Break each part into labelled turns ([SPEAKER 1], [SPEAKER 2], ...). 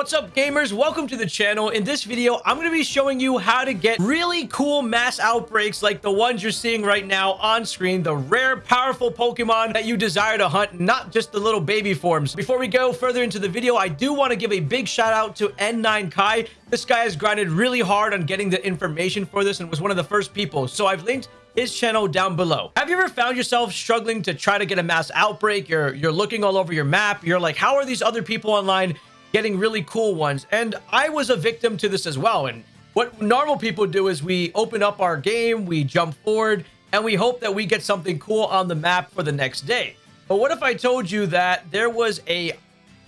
[SPEAKER 1] What's up gamers? Welcome to the channel. In this video, I'm going to be showing you how to get really cool mass outbreaks like the ones you're seeing right now on screen, the rare, powerful Pokemon that you desire to hunt, not just the little baby forms. Before we go further into the video, I do want to give a big shout out to N9 Kai. This guy has grinded really hard on getting the information for this and was one of the first people. So I've linked his channel down below. Have you ever found yourself struggling to try to get a mass outbreak? You're, you're looking all over your map. You're like, how are these other people online getting really cool ones. And I was a victim to this as well. And what normal people do is we open up our game, we jump forward, and we hope that we get something cool on the map for the next day. But what if I told you that there was a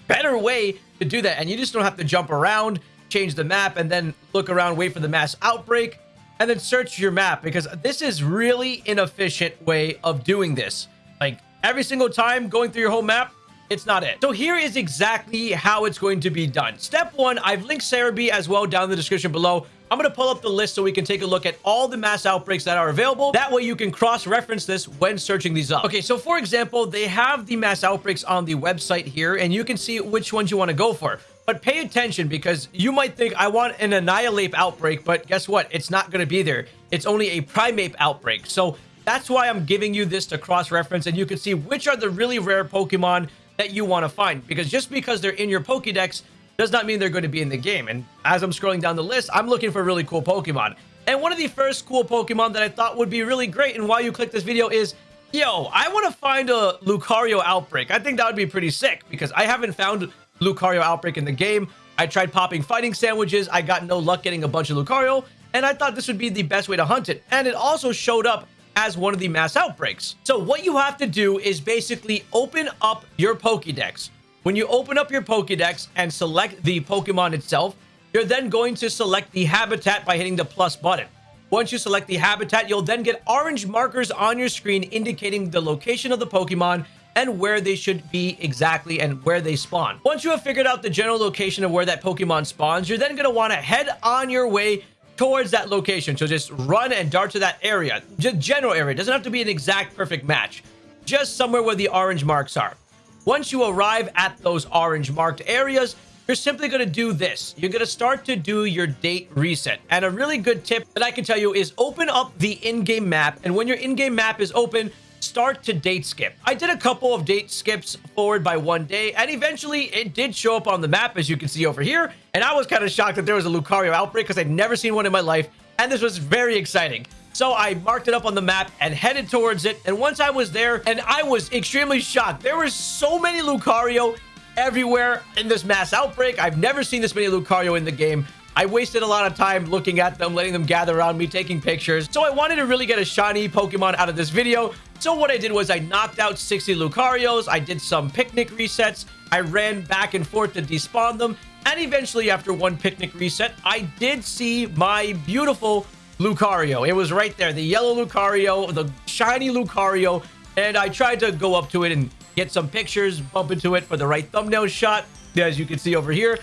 [SPEAKER 1] better way to do that? And you just don't have to jump around, change the map, and then look around, wait for the mass outbreak, and then search your map. Because this is really inefficient way of doing this. Like every single time going through your whole map, it's not it. So here is exactly how it's going to be done. Step one, I've linked Serebii as well down in the description below. I'm going to pull up the list so we can take a look at all the mass outbreaks that are available. That way you can cross-reference this when searching these up. Okay, so for example, they have the mass outbreaks on the website here, and you can see which ones you want to go for. But pay attention because you might think I want an Annihilape outbreak, but guess what? It's not going to be there. It's only a Primeape outbreak. So that's why I'm giving you this to cross-reference, and you can see which are the really rare Pokemon that you want to find because just because they're in your Pokedex does not mean they're going to be in the game. And as I'm scrolling down the list, I'm looking for really cool Pokemon. And one of the first cool Pokemon that I thought would be really great and why you click this video is, yo, I want to find a Lucario Outbreak. I think that would be pretty sick because I haven't found Lucario Outbreak in the game. I tried popping fighting sandwiches. I got no luck getting a bunch of Lucario. And I thought this would be the best way to hunt it. And it also showed up as one of the mass outbreaks. So what you have to do is basically open up your Pokédex. When you open up your Pokédex and select the Pokemon itself, you're then going to select the habitat by hitting the plus button. Once you select the habitat, you'll then get orange markers on your screen indicating the location of the Pokemon and where they should be exactly and where they spawn. Once you have figured out the general location of where that Pokemon spawns, you're then going to want to head on your way towards that location. So just run and dart to that area. Just general area. It doesn't have to be an exact perfect match. Just somewhere where the orange marks are. Once you arrive at those orange marked areas, you're simply going to do this. You're going to start to do your date reset. And a really good tip that I can tell you is open up the in-game map. And when your in-game map is open, start to date skip. I did a couple of date skips forward by one day, and eventually it did show up on the map, as you can see over here. And I was kind of shocked that there was a Lucario outbreak because I'd never seen one in my life, and this was very exciting. So I marked it up on the map and headed towards it. And once I was there, and I was extremely shocked. There were so many Lucario everywhere in this mass outbreak. I've never seen this many Lucario in the game. I wasted a lot of time looking at them, letting them gather around me, taking pictures. So I wanted to really get a shiny Pokemon out of this video. So what I did was I knocked out 60 Lucarios. I did some picnic resets. I ran back and forth to despawn them. And eventually, after one picnic reset, I did see my beautiful Lucario. It was right there. The yellow Lucario, the shiny Lucario. And I tried to go up to it and get some pictures, bump into it for the right thumbnail shot. As you can see over here.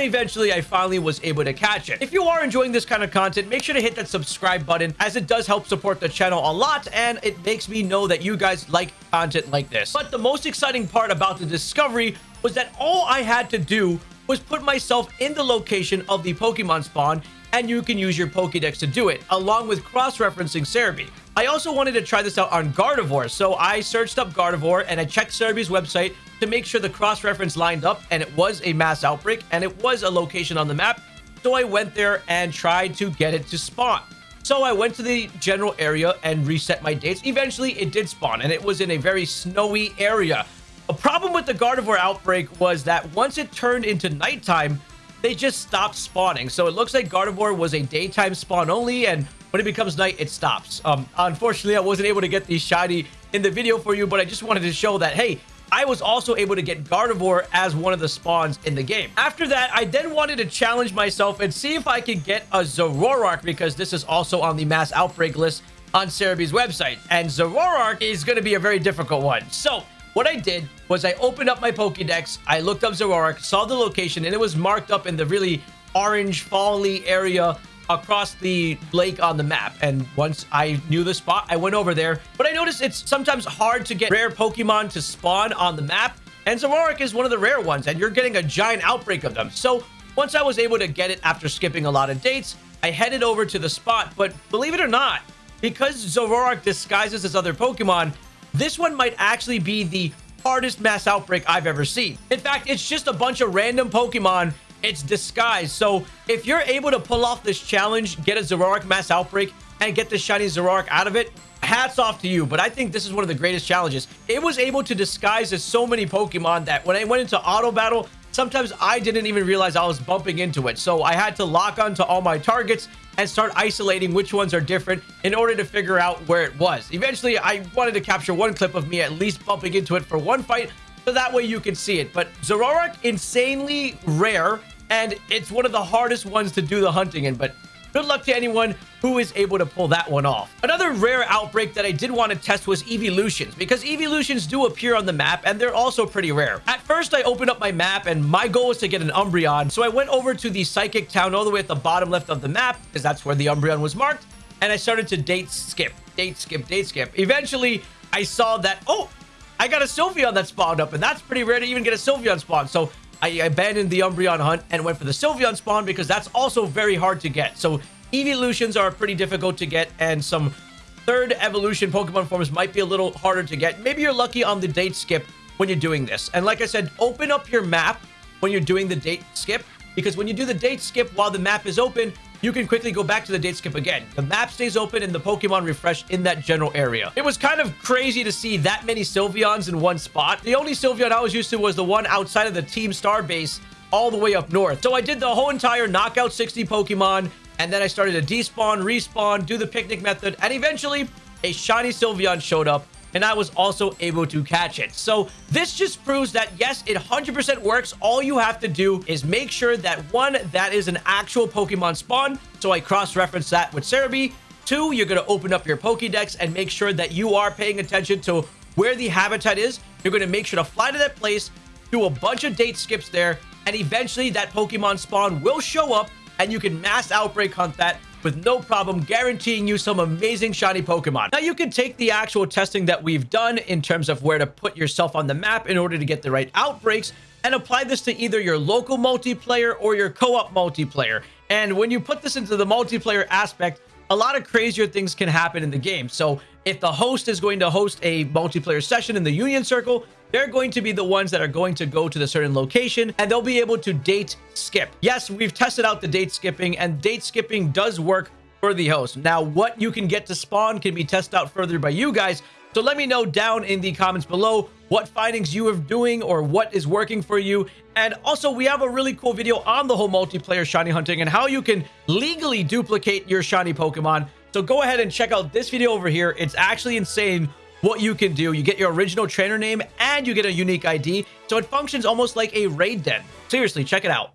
[SPEAKER 1] Then eventually I finally was able to catch it. If you are enjoying this kind of content, make sure to hit that subscribe button as it does help support the channel a lot and it makes me know that you guys like content like this. But the most exciting part about the discovery was that all I had to do was put myself in the location of the Pokemon spawn and you can use your Pokedex to do it, along with cross-referencing Serebii. I also wanted to try this out on Gardevoir, so I searched up Gardevoir and I checked Serebii's website to make sure the cross-reference lined up and it was a mass outbreak and it was a location on the map. So I went there and tried to get it to spawn. So I went to the general area and reset my dates. Eventually, it did spawn, and it was in a very snowy area. A problem with the Gardevoir outbreak was that once it turned into nighttime, they just stopped spawning. So it looks like Gardevoir was a daytime spawn only, and when it becomes night, it stops. Um, unfortunately, I wasn't able to get the shiny in the video for you, but I just wanted to show that, hey, I was also able to get Gardevoir as one of the spawns in the game. After that, I then wanted to challenge myself and see if I could get a Zoroark because this is also on the mass outbreak list on Serebii's website. And Zoroark is going to be a very difficult one. So what I did was I opened up my Pokédex, I looked up Zoroark, saw the location, and it was marked up in the really orange, fally area across the lake on the map. And once I knew the spot, I went over there. But I noticed it's sometimes hard to get rare Pokemon to spawn on the map. And Zoroark is one of the rare ones, and you're getting a giant outbreak of them. So once I was able to get it after skipping a lot of dates, I headed over to the spot. But believe it or not, because Zoroark disguises as other Pokemon, this one might actually be the hardest mass outbreak I've ever seen. In fact, it's just a bunch of random Pokemon. It's disguised. So if you're able to pull off this challenge, get a Zoroark mass outbreak, and get the shiny Zoroark out of it, hats off to you. But I think this is one of the greatest challenges. It was able to disguise as so many Pokemon that when I went into auto battle, sometimes I didn't even realize I was bumping into it. So I had to lock onto all my targets and start isolating which ones are different in order to figure out where it was. Eventually, I wanted to capture one clip of me at least bumping into it for one fight, so that way you can see it. But Zoroark, insanely rare, and it's one of the hardest ones to do the hunting in, but Good luck to anyone who is able to pull that one off. Another rare outbreak that I did want to test was evolutions because evolutions do appear on the map and they're also pretty rare. At first, I opened up my map and my goal was to get an Umbreon. So I went over to the Psychic Town all the way at the bottom left of the map because that's where the Umbreon was marked. And I started to date skip, date skip, date skip. Eventually, I saw that, oh, I got a Sylveon that spawned up and that's pretty rare to even get a Sylveon spawn. So I abandoned the Umbreon hunt and went for the Sylveon spawn because that's also very hard to get. So evolutions are pretty difficult to get and some third evolution Pokemon forms might be a little harder to get. Maybe you're lucky on the date skip when you're doing this. And like I said, open up your map when you're doing the date skip because when you do the date skip while the map is open, you can quickly go back to the date skip again. The map stays open and the Pokemon refresh in that general area. It was kind of crazy to see that many Sylveons in one spot. The only Sylveon I was used to was the one outside of the Team Star base all the way up north. So I did the whole entire knockout 60 Pokemon, and then I started to despawn, respawn, do the picnic method, and eventually a shiny Sylveon showed up and I was also able to catch it. So this just proves that yes, it 100% works. All you have to do is make sure that one, that is an actual Pokemon spawn. So I cross-reference that with Serebii. Two, you're going to open up your Pokedex and make sure that you are paying attention to where the habitat is. You're going to make sure to fly to that place, do a bunch of date skips there, and eventually that Pokemon spawn will show up and you can mass outbreak hunt that with no problem guaranteeing you some amazing shiny Pokemon. Now, you can take the actual testing that we've done in terms of where to put yourself on the map in order to get the right outbreaks and apply this to either your local multiplayer or your co-op multiplayer. And when you put this into the multiplayer aspect, a lot of crazier things can happen in the game. So if the host is going to host a multiplayer session in the Union Circle, they're going to be the ones that are going to go to the certain location and they'll be able to date skip. Yes, we've tested out the date skipping and date skipping does work for the host. Now, what you can get to spawn can be tested out further by you guys. So let me know down in the comments below what findings you are doing or what is working for you. And also, we have a really cool video on the whole multiplayer shiny hunting and how you can legally duplicate your shiny Pokemon. So go ahead and check out this video over here. It's actually insane what you can do. You get your original trainer name and you get a unique ID. So it functions almost like a raid den. Seriously, check it out.